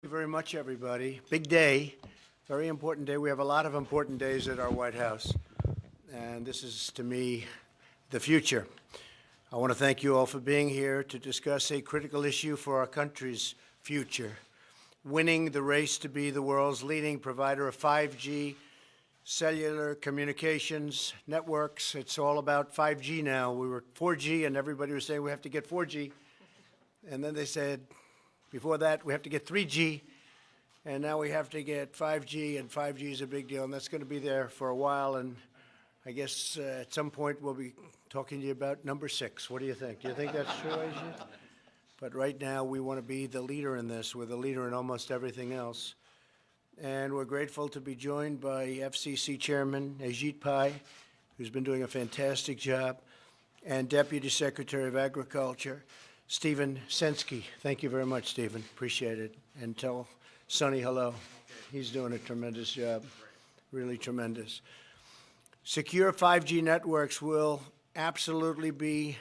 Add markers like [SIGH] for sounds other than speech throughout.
Thank you very much, everybody. Big day, very important day. We have a lot of important days at our White House, and this is, to me, the future. I want to thank you all for being here to discuss a critical issue for our country's future, winning the race to be the world's leading provider of 5G cellular communications networks. It's all about 5G now. We were 4G, and everybody was saying we have to get 4G, and then they said, before that, we have to get 3G, and now we have to get 5G, and 5G is a big deal, and that's going to be there for a while. And I guess uh, at some point we'll be talking to you about number six. What do you think? Do you think that's true, Ajit? But right now we want to be the leader in this. We're the leader in almost everything else. And we're grateful to be joined by FCC Chairman Ajit Pai, who's been doing a fantastic job, and Deputy Secretary of Agriculture, Stephen Censky. Thank you very much, Stephen. Appreciate it. And tell Sonny hello. He's doing a tremendous job, really tremendous. Secure 5G networks will absolutely be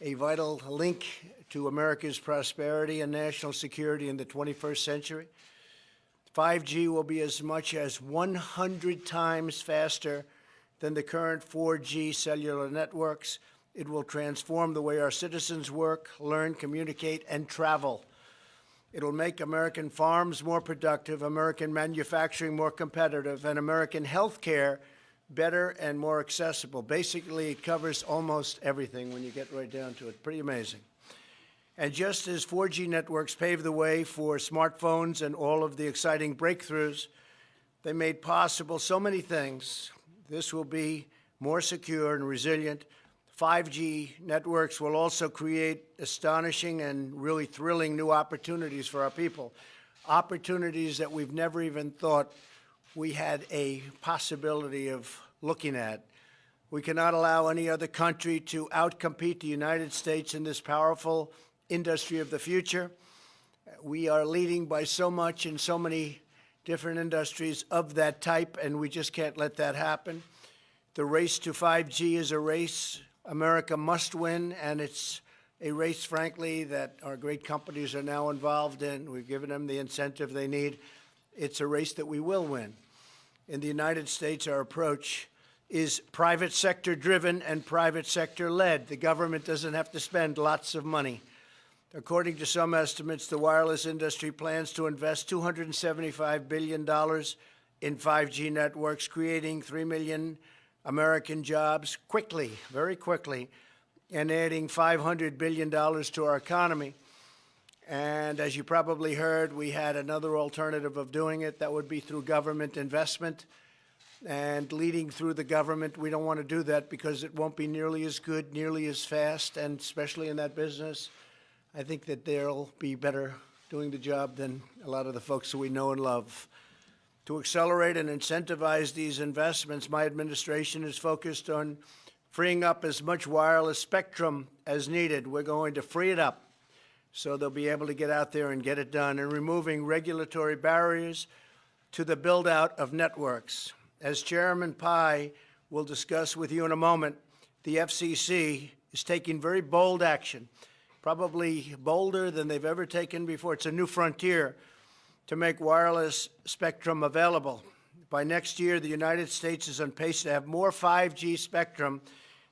a vital link to America's prosperity and national security in the 21st century. 5G will be as much as 100 times faster than the current 4G cellular networks it will transform the way our citizens work, learn, communicate, and travel. It'll make American farms more productive, American manufacturing more competitive, and American health care better and more accessible. Basically, it covers almost everything when you get right down to it. Pretty amazing. And just as 4G networks paved the way for smartphones and all of the exciting breakthroughs, they made possible so many things. This will be more secure and resilient, 5G networks will also create astonishing and really thrilling new opportunities for our people, opportunities that we've never even thought we had a possibility of looking at. We cannot allow any other country to outcompete the United States in this powerful industry of the future. We are leading by so much in so many different industries of that type, and we just can't let that happen. The race to 5G is a race America must win, and it's a race, frankly, that our great companies are now involved in. We've given them the incentive they need. It's a race that we will win. In the United States, our approach is private sector driven and private sector led. The government doesn't have to spend lots of money. According to some estimates, the wireless industry plans to invest $275 billion in 5G networks, creating 3 million American jobs quickly, very quickly, and adding $500 billion to our economy. And as you probably heard, we had another alternative of doing it. That would be through government investment and leading through the government. We don't want to do that because it won't be nearly as good, nearly as fast, and especially in that business, I think that they'll be better doing the job than a lot of the folks that we know and love. To accelerate and incentivize these investments, my administration is focused on freeing up as much wireless spectrum as needed. We're going to free it up so they'll be able to get out there and get it done, and removing regulatory barriers to the build-out of networks. As Chairman Pai will discuss with you in a moment, the FCC is taking very bold action, probably bolder than they've ever taken before. It's a new frontier to make wireless spectrum available. By next year, the United States is on pace to have more 5G spectrum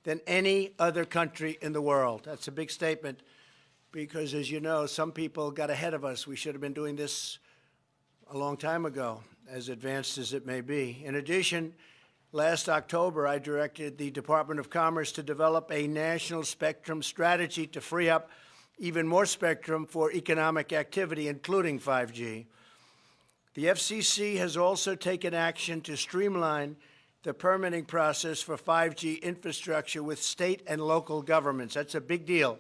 than any other country in the world. That's a big statement because, as you know, some people got ahead of us. We should have been doing this a long time ago, as advanced as it may be. In addition, last October, I directed the Department of Commerce to develop a national spectrum strategy to free up even more spectrum for economic activity, including 5G. The FCC has also taken action to streamline the permitting process for 5G infrastructure with state and local governments. That's a big deal.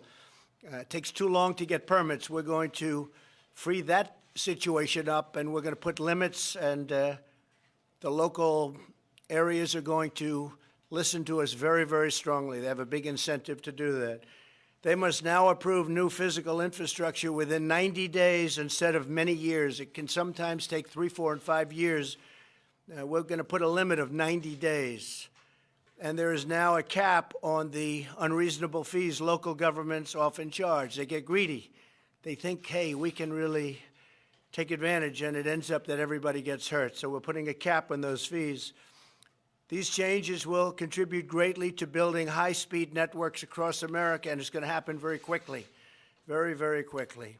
Uh, it takes too long to get permits. We're going to free that situation up, and we're going to put limits, and uh, the local areas are going to listen to us very, very strongly. They have a big incentive to do that. They must now approve new physical infrastructure within 90 days instead of many years. It can sometimes take three, four, and five years. Uh, we're going to put a limit of 90 days. And there is now a cap on the unreasonable fees local governments often charge. They get greedy. They think, hey, we can really take advantage, and it ends up that everybody gets hurt. So we're putting a cap on those fees. These changes will contribute greatly to building high-speed networks across America, and it's going to happen very quickly, very, very quickly.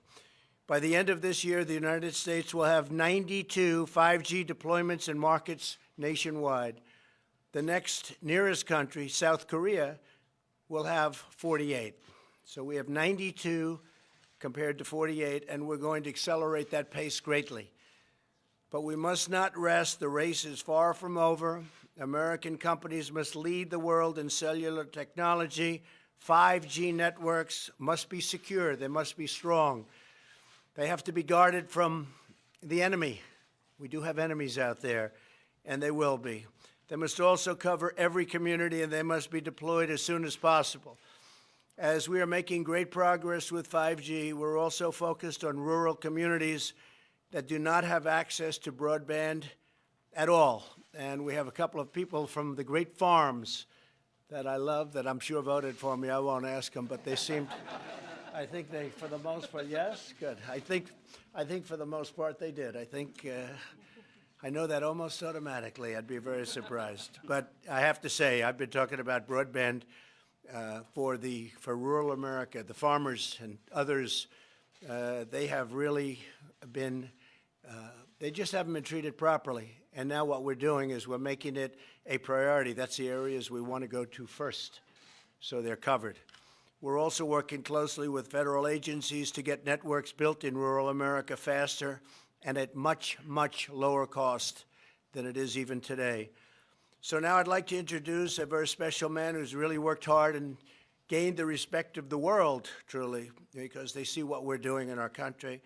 By the end of this year, the United States will have 92 5G deployments in markets nationwide. The next nearest country, South Korea, will have 48. So we have 92 compared to 48, and we're going to accelerate that pace greatly. But we must not rest. The race is far from over. American companies must lead the world in cellular technology. 5G networks must be secure. They must be strong. They have to be guarded from the enemy. We do have enemies out there, and they will be. They must also cover every community, and they must be deployed as soon as possible. As we are making great progress with 5G, we're also focused on rural communities that do not have access to broadband at all. And we have a couple of people from the great farms that I love that I'm sure voted for me. I won't ask them, but they seemed, [LAUGHS] I think they, for the most part, yes, good. I think, I think for the most part they did. I think, uh, I know that almost automatically. I'd be very surprised. But I have to say, I've been talking about broadband uh, for the for rural America, the farmers and others. Uh, they have really been. They just haven't been treated properly. And now what we're doing is we're making it a priority. That's the areas we want to go to first, so they're covered. We're also working closely with federal agencies to get networks built in rural America faster and at much, much lower cost than it is even today. So now I'd like to introduce a very special man who's really worked hard and gained the respect of the world, truly, because they see what we're doing in our country,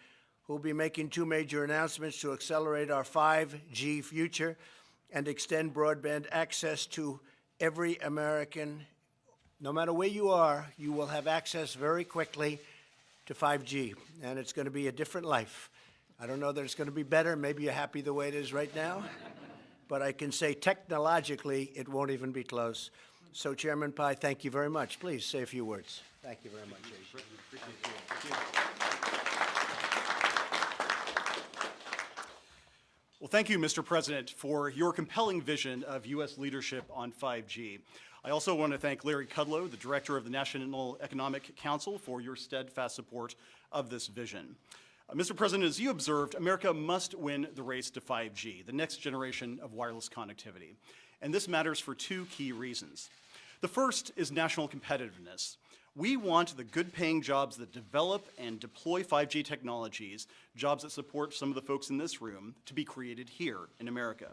who'll be making two major announcements to accelerate our 5G future and extend broadband access to every American. No matter where you are, you will have access very quickly to 5G, and it's going to be a different life. I don't know that it's going to be better. Maybe you're happy the way it is right now. [LAUGHS] but I can say technologically it won't even be close. So Chairman Pai, thank you very much. Please say a few words. Thank you very much. Well, thank you, Mr. President, for your compelling vision of U.S. leadership on 5G. I also want to thank Larry Kudlow, the Director of the National Economic Council, for your steadfast support of this vision. Uh, Mr. President, as you observed, America must win the race to 5G, the next generation of wireless connectivity. And this matters for two key reasons. The first is national competitiveness. We want the good paying jobs that develop and deploy 5G technologies, jobs that support some of the folks in this room, to be created here in America.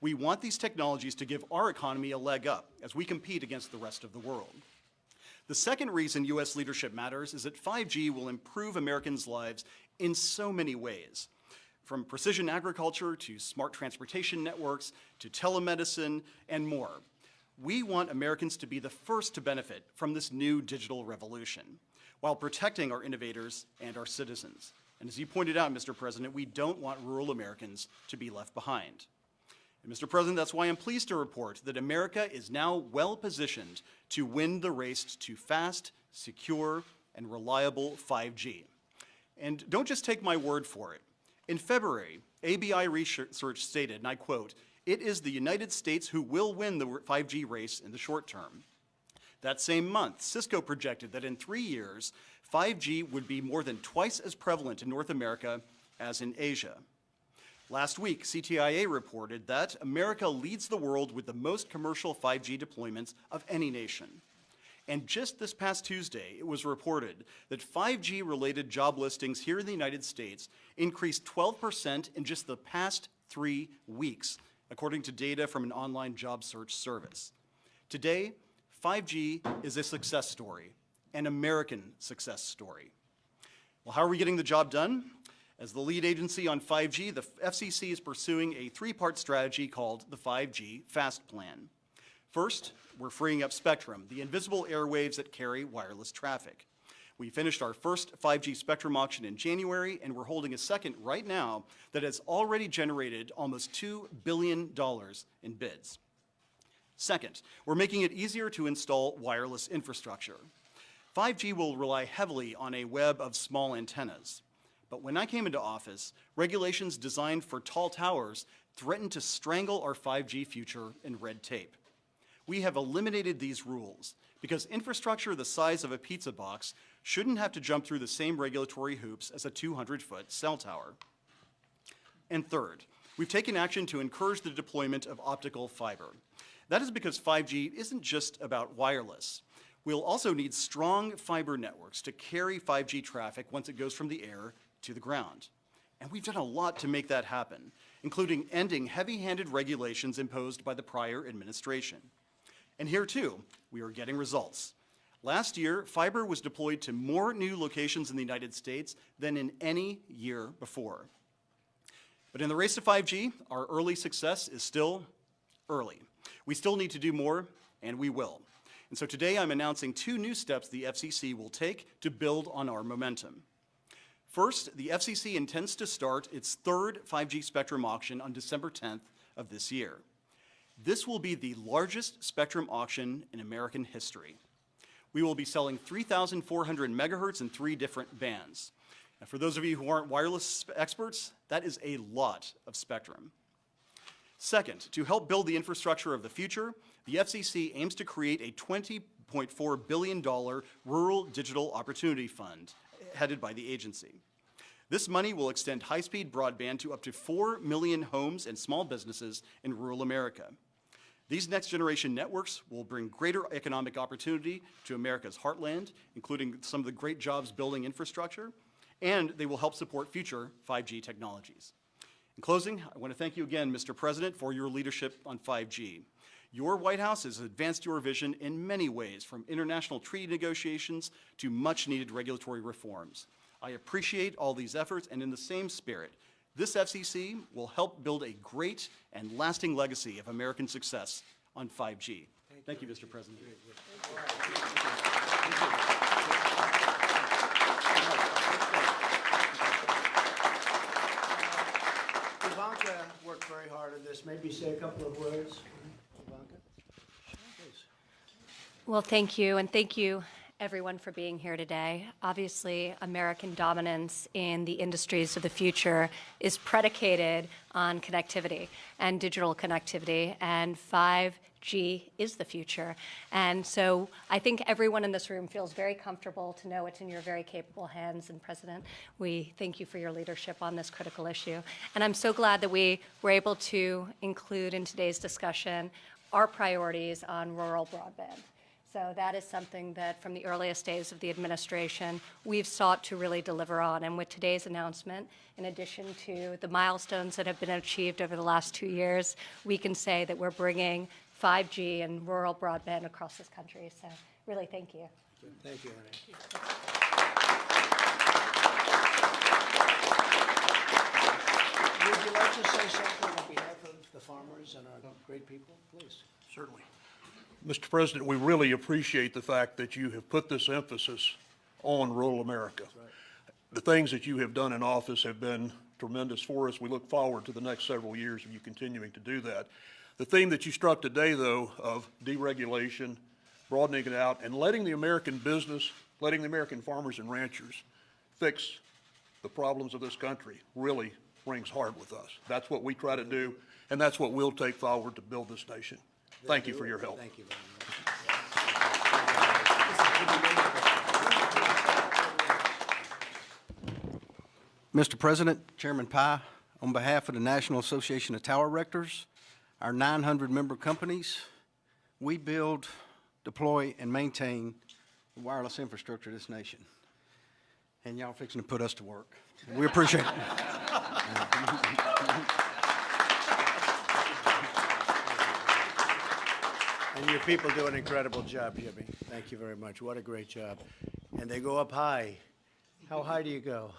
We want these technologies to give our economy a leg up as we compete against the rest of the world. The second reason U.S. leadership matters is that 5G will improve Americans' lives in so many ways. From precision agriculture to smart transportation networks to telemedicine and more. We want Americans to be the first to benefit from this new digital revolution while protecting our innovators and our citizens. And as you pointed out, Mr. President, we don't want rural Americans to be left behind. And Mr. President, that's why I'm pleased to report that America is now well positioned to win the race to fast, secure, and reliable 5G. And don't just take my word for it. In February, ABI research stated, and I quote, it is the United States who will win the 5G race in the short term. That same month, Cisco projected that in three years, 5G would be more than twice as prevalent in North America as in Asia. Last week, CTIA reported that America leads the world with the most commercial 5G deployments of any nation. And just this past Tuesday, it was reported that 5G-related job listings here in the United States increased 12% in just the past three weeks, according to data from an online job search service. Today, 5G is a success story, an American success story. Well, how are we getting the job done? As the lead agency on 5G, the FCC is pursuing a three-part strategy called the 5G FAST Plan. First, we're freeing up spectrum, the invisible airwaves that carry wireless traffic. We finished our first 5G spectrum auction in January, and we're holding a second right now that has already generated almost $2 billion in bids. Second, we're making it easier to install wireless infrastructure. 5G will rely heavily on a web of small antennas. But when I came into office, regulations designed for tall towers threatened to strangle our 5G future in red tape. We have eliminated these rules because infrastructure the size of a pizza box shouldn't have to jump through the same regulatory hoops as a 200-foot cell tower. And third, we've taken action to encourage the deployment of optical fiber. That is because 5G isn't just about wireless. We'll also need strong fiber networks to carry 5G traffic once it goes from the air to the ground. And we've done a lot to make that happen, including ending heavy-handed regulations imposed by the prior administration. And here too, we are getting results. Last year, fiber was deployed to more new locations in the United States than in any year before. But in the race to 5G, our early success is still early. We still need to do more, and we will. And so today I'm announcing two new steps the FCC will take to build on our momentum. First, the FCC intends to start its third 5G spectrum auction on December 10th of this year. This will be the largest spectrum auction in American history. We will be selling 3,400 megahertz in three different bands. And for those of you who aren't wireless experts, that is a lot of spectrum. Second, to help build the infrastructure of the future, the FCC aims to create a $20.4 billion Rural Digital Opportunity Fund eh, headed by the agency. This money will extend high-speed broadband to up to 4 million homes and small businesses in rural America. These next-generation networks will bring greater economic opportunity to America's heartland, including some of the great jobs building infrastructure, and they will help support future 5G technologies. In closing, I want to thank you again, Mr. President, for your leadership on 5G. Your White House has advanced your vision in many ways, from international treaty negotiations to much-needed regulatory reforms. I appreciate all these efforts, and in the same spirit, this FCC will help build a great and lasting legacy of American success on 5G. Thank you, Mr. President. Ivanka worked very hard on this. Maybe say a couple of words. Ivanka? Well, thank you, and thank you, everyone, for being here today. Obviously, American dominance in the industries of the future is predicated on connectivity and digital connectivity, and 5G is the future. And so I think everyone in this room feels very comfortable to know it's in your very capable hands. And President, we thank you for your leadership on this critical issue. And I'm so glad that we were able to include in today's discussion our priorities on rural broadband. So that is something that from the earliest days of the administration, we've sought to really deliver on. And with today's announcement, in addition to the milestones that have been achieved over the last two years, we can say that we're bringing 5G and rural broadband across this country. So really, thank you. Thank you, Ernie. Would you like to say something on behalf of the farmers and our great people? Please. Certainly. Mr. President, we really appreciate the fact that you have put this emphasis on rural America. The things that you have done in office have been tremendous for us. We look forward to the next several years of you continuing to do that. The theme that you struck today, though, of deregulation, broadening it out, and letting the American business, letting the American farmers and ranchers fix the problems of this country really rings hard with us. That's what we try to do, and that's what we'll take forward to build this nation. Thank you for your help. Thank you very much. Mr. President, Chairman Pai, on behalf of the National Association of Tower Erectors, our 900-member companies, we build, deploy, and maintain the wireless infrastructure of this nation. And y'all fixing to put us to work. We appreciate it. [LAUGHS] And your people do an incredible job, Jimmy. Thank you very much. What a great job. And they go up high. How high do you go?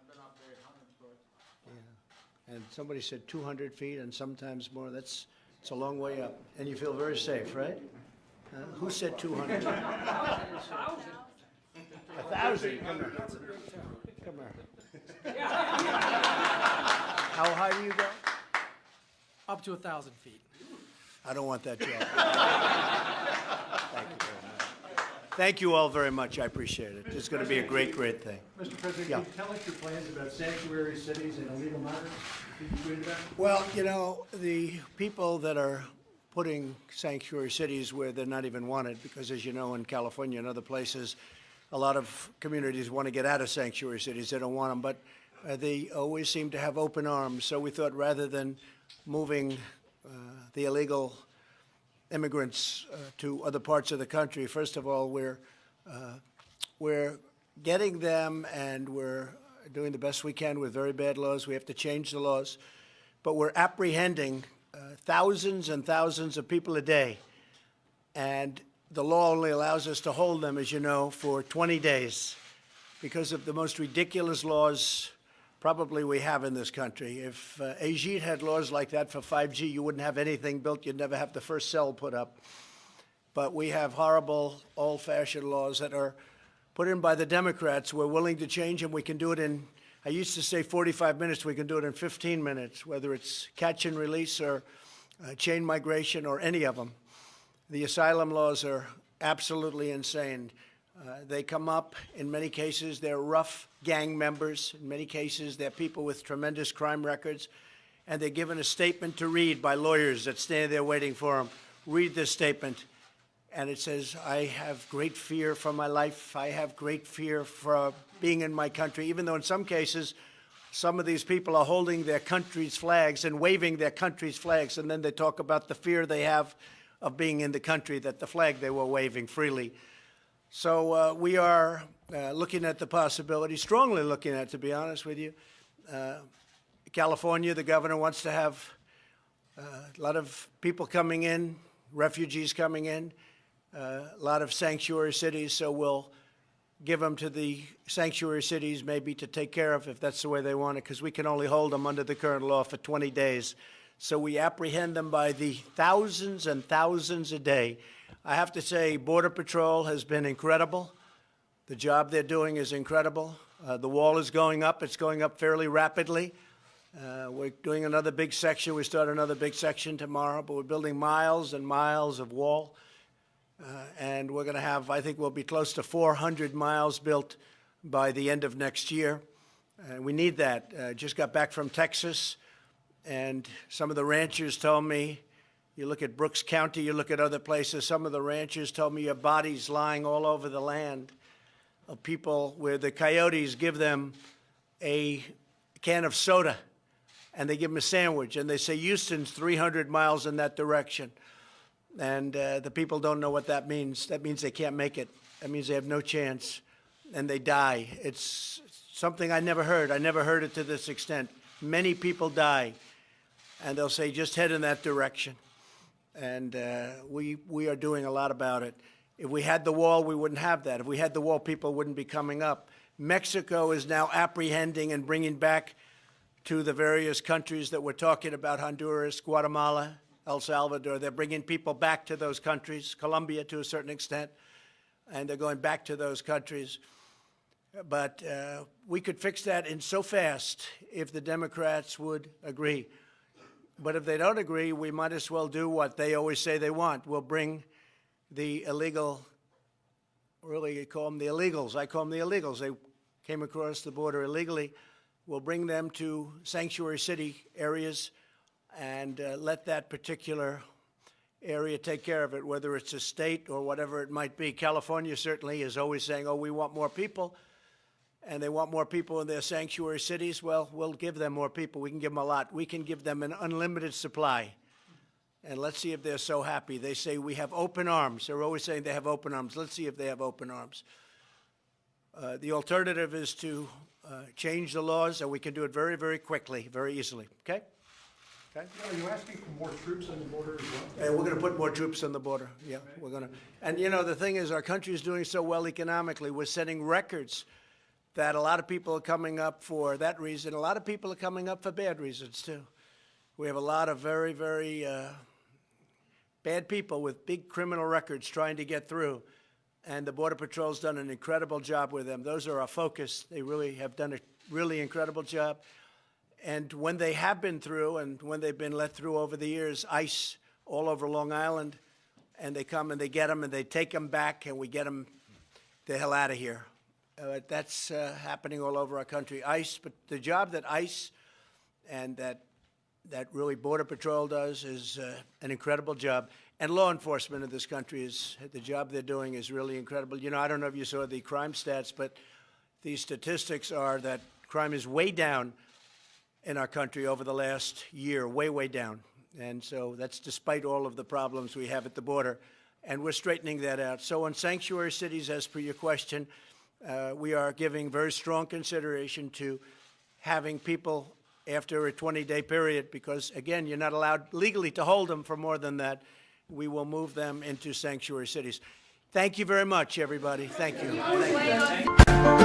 I've been up there 100 foot. And somebody said 200 feet and sometimes more. That's, it's a long way up. And you feel very safe, right? Uh, Who said 200? [LAUGHS] A thousand. Come here. Come here. How high do you go? Up to a thousand feet. I don't want that job. Thank you very much. Thank you all very much. I appreciate it. It's going to be a great, great thing. Mr. President, Yeah. can you tell us your plans about sanctuary cities and illegal migrants? Can you read about? Well, you know, the people that are putting sanctuary cities where they're not even wanted, because as you know, in California and other places, a lot of communities want to get out of sanctuary cities. They don't want them, but uh, they always seem to have open arms. So we thought rather than moving uh, the illegal immigrants uh, to other parts of the country, first of all, we're, uh, we're getting them and we're doing the best we can with very bad laws. We have to change the laws. But we're apprehending uh, thousands and thousands of people a day. And the law only allows us to hold them, as you know, for 20 days because of the most ridiculous laws probably we have in this country. If uh, Ajit had laws like that for 5G, you wouldn't have anything built. You'd never have the first cell put up. But we have horrible, old-fashioned laws that are put in by the Democrats. We're willing to change them. We can do it in, I used to say 45 minutes. We can do it in 15 minutes, whether it's catch and release or uh, chain migration or any of them. The asylum laws are absolutely insane. Uh, they come up, in many cases, they're rough gang members. In many cases, they're people with tremendous crime records. And they're given a statement to read by lawyers that stand there waiting for them. Read this statement. And it says, I have great fear for my life. I have great fear for being in my country, even though in some cases, some of these people are holding their country's flags and waving their country's flags, and then they talk about the fear they have of being in the country that the flag they were waving freely. So uh, we are uh, looking at the possibility, strongly looking at, to be honest with you. Uh, California, the governor wants to have uh, a lot of people coming in, refugees coming in, uh, a lot of sanctuary cities, so we'll give them to the sanctuary cities maybe to take care of if that's the way they want it, because we can only hold them under the current law for 20 days. So we apprehend them by the thousands and thousands a day. I have to say, Border Patrol has been incredible. The job they're doing is incredible. Uh, the wall is going up. It's going up fairly rapidly. Uh, we're doing another big section. We start another big section tomorrow, but we're building miles and miles of wall. Uh, and we're going to have, I think we'll be close to 400 miles built by the end of next year. Uh, we need that. Uh, just got back from Texas, and some of the ranchers told me, you look at Brooks County, you look at other places, some of the ranchers told me your bodies lying all over the land of people where the coyotes give them a can of soda and they give them a sandwich and they say Houston's 300 miles in that direction. And uh, the people don't know what that means. That means they can't make it. That means they have no chance and they die. It's something I never heard. I never heard it to this extent. Many people die and they'll say just head in that direction. And uh, we, we are doing a lot about it. If we had the wall, we wouldn't have that. If we had the wall, people wouldn't be coming up. Mexico is now apprehending and bringing back to the various countries that we're talking about, Honduras, Guatemala, El Salvador. They're bringing people back to those countries, Colombia to a certain extent, and they're going back to those countries. But uh, we could fix that in so fast if the Democrats would agree. But if they don't agree, we might as well do what they always say they want. We'll bring the illegal, really you call them the illegals. I call them the illegals. They came across the border illegally. We'll bring them to sanctuary city areas and uh, let that particular area take care of it, whether it's a state or whatever it might be. California certainly is always saying, oh, we want more people, and they want more people in their sanctuary cities. Well, we'll give them more people. We can give them a lot. We can give them an unlimited supply. And let's see if they're so happy. They say we have open arms. They're always saying they have open arms. Let's see if they have open arms. Uh, the alternative is to uh, change the laws, and we can do it very, very quickly, very easily. Okay? Okay? Are you asking for more troops on the border as well? And we're going to put more troops on the border. Yeah, we're going to. And you know, the thing is, our country is doing so well economically. We're setting records that a lot of people are coming up for that reason. A lot of people are coming up for bad reasons too. We have a lot of very, very uh, bad people with big criminal records trying to get through. And the Border Patrol's done an incredible job with them. Those are our focus. They really have done a really incredible job. And when they have been through and when they've been let through over the years, ICE all over Long Island, and they come and they get them and they take them back and we get them the hell out of here. Uh, That's uh, happening all over our country. ICE, but the job that ICE and that, that really Border Patrol does is uh, an incredible job. And law enforcement in this country is, the job they're doing is really incredible. You know, I don't know if you saw the crime stats, but the statistics are that crime is way down in our country over the last year, way, way down. And so that's despite all of the problems we have at the border. And we're straightening that out. So on sanctuary cities, as per your question, uh, we are giving very strong consideration to having people after a 20-day period, because again, you're not allowed legally to hold them for more than that. We will move them into sanctuary cities. Thank you very much, everybody. Thank you. Thank you.